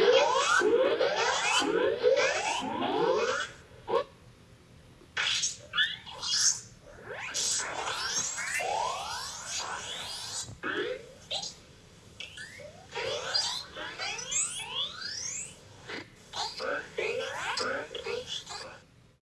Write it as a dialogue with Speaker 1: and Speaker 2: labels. Speaker 1: Yeah.